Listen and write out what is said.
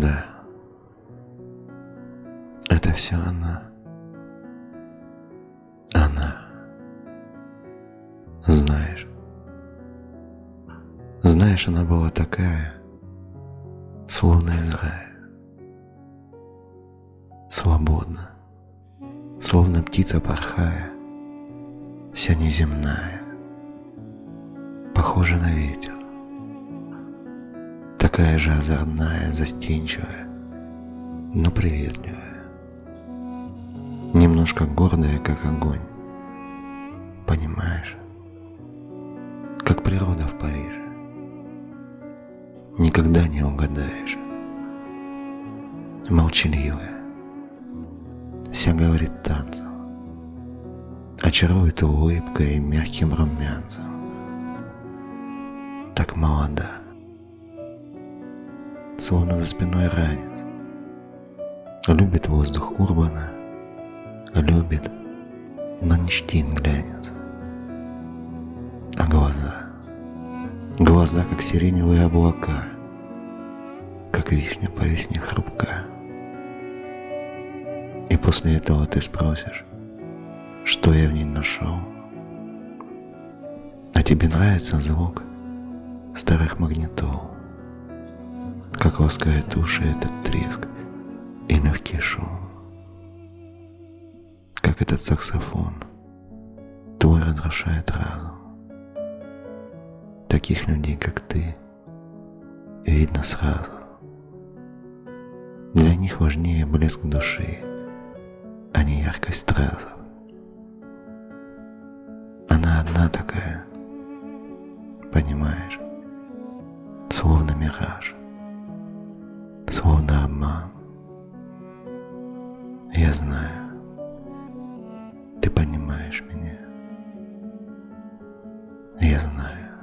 Да. Это все она. Она. Знаешь. Знаешь, она была такая, словно из рая. Свободна, словно птица порхая, вся неземная, похожа на ветер. Такая же озорная, застенчивая, но приветливая. Немножко гордая, как огонь. Понимаешь? Как природа в Париже. Никогда не угадаешь. Молчаливая. Вся говорит танцем. Очарует улыбкой и мягким румянцем. Так молода словно за спиной ранец. Любит воздух Урбана, любит, но не чтит глянец. А глаза, глаза, как сиреневые облака, как вишня по весне хрупка. И после этого ты спросишь, что я в ней нашел. А тебе нравится звук старых магнитол как ласкает уши этот треск и легкий шум. Как этот саксофон твой разрушает разум. Таких людей, как ты, видно сразу. Для них важнее блеск души, а не яркость стразов. Она одна такая, понимаешь, словно мираж обман. Я знаю, ты понимаешь меня. Я знаю.